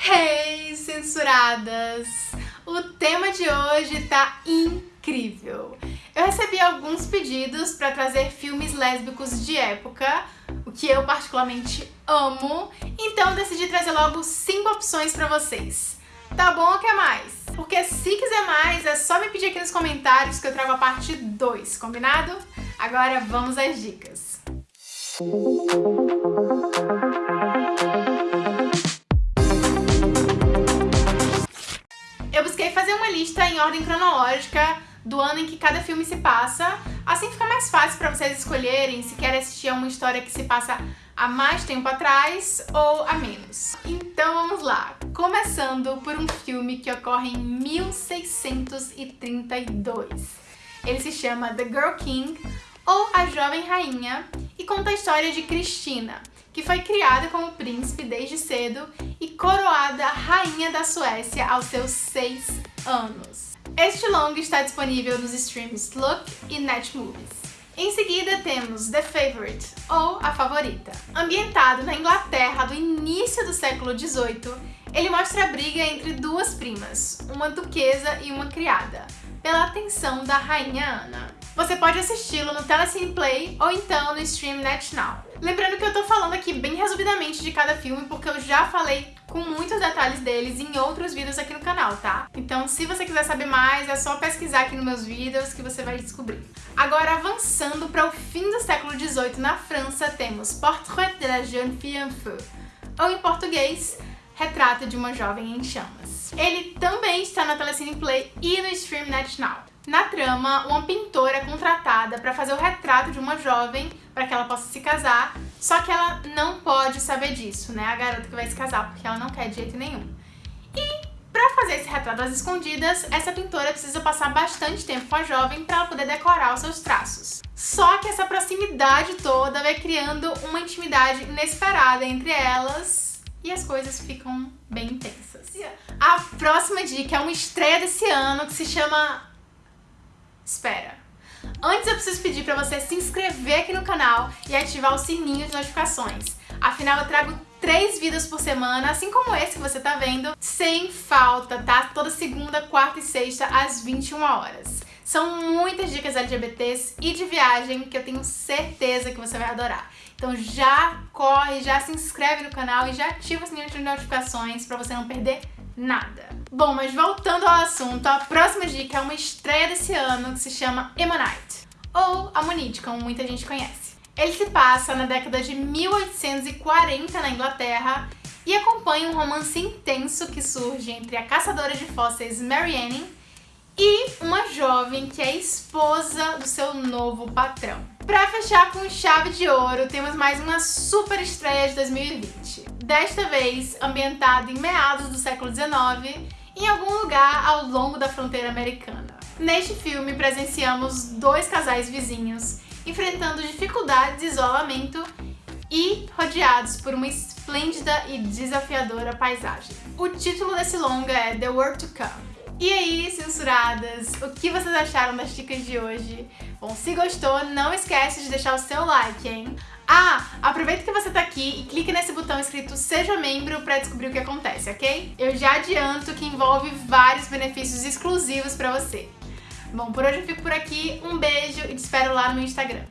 Hey, censuradas! O tema de hoje tá incrível. Eu recebi alguns pedidos para trazer filmes lésbicos de época, o que eu particularmente amo, então decidi trazer logo cinco opções para vocês. Tá bom ou quer mais? Porque se quiser mais, é só me pedir aqui nos comentários que eu trago a parte 2, combinado? Agora vamos às dicas. Eu busquei fazer uma lista em ordem cronológica do ano em que cada filme se passa, assim fica mais fácil para vocês escolherem se querem assistir a uma história que se passa há mais tempo atrás ou a menos. Então vamos lá, começando por um filme que ocorre em 1632. Ele se chama The Girl King, ou A Jovem Rainha, e conta a história de Cristina, que foi criada como príncipe desde cedo coroada rainha da Suécia aos seus seis anos. Este longa está disponível nos streams Look e Netmovies. Em seguida temos The Favorite, ou A Favorita. Ambientado na Inglaterra do início do século XVIII, ele mostra a briga entre duas primas, uma duquesa e uma criada, pela atenção da rainha Ana. Você pode assisti-lo no Telecine Play ou então no Stream Net Now. Lembrando que eu tô falando aqui bem resumidamente de cada filme porque eu já falei com muitos detalhes deles em outros vídeos aqui no canal, tá? Então se você quiser saber mais, é só pesquisar aqui nos meus vídeos que você vai descobrir. Agora, avançando para o fim do século XVIII na França, temos Portrait de la jeune fille en feu, ou em português, Retrato de uma Jovem em Chamas. Ele também está na Telecine Play e no Stream Net Now. Na trama, uma pintora é contratada para fazer o retrato de uma jovem para que ela possa se casar, só que ela não pode saber disso, né? A garota que vai se casar, porque ela não quer de jeito nenhum. E para fazer esse retrato às escondidas, essa pintora precisa passar bastante tempo com a jovem para ela poder decorar os seus traços. Só que essa proximidade toda vai criando uma intimidade inesperada entre elas e as coisas ficam bem intensas. A próxima dica é uma estreia desse ano que se chama espera. Antes eu preciso pedir para você se inscrever aqui no canal e ativar o sininho de notificações. Afinal, eu trago três vídeos por semana, assim como esse que você tá vendo, sem falta, tá? Toda segunda, quarta e sexta, às 21 horas. São muitas dicas LGBTs e de viagem que eu tenho certeza que você vai adorar. Então já corre, já se inscreve no canal e já ativa o sininho de notificações para você não perder nada. Bom, mas voltando ao assunto, a próxima dica é uma estreia desse ano que se chama Ammonite, ou Ammonite, como muita gente conhece. Ele se passa na década de 1840 na Inglaterra e acompanha um romance intenso que surge entre a caçadora de fósseis Mary Anning e uma jovem que é esposa do seu novo patrão. Pra fechar com chave de ouro, temos mais uma super estreia de 2020. Desta vez ambientada em meados do século XIX, em algum lugar ao longo da fronteira americana. Neste filme presenciamos dois casais vizinhos enfrentando dificuldades de isolamento e rodeados por uma esplêndida e desafiadora paisagem. O título desse longa é The World to Come. E aí, censuradas, o que vocês acharam das dicas de hoje? Bom, se gostou, não esquece de deixar o seu like, hein? Ah, aproveita que você tá aqui e clique nesse botão escrito Seja Membro para descobrir o que acontece, ok? Eu já adianto que envolve vários benefícios exclusivos para você. Bom, por hoje eu fico por aqui, um beijo e te espero lá no Instagram.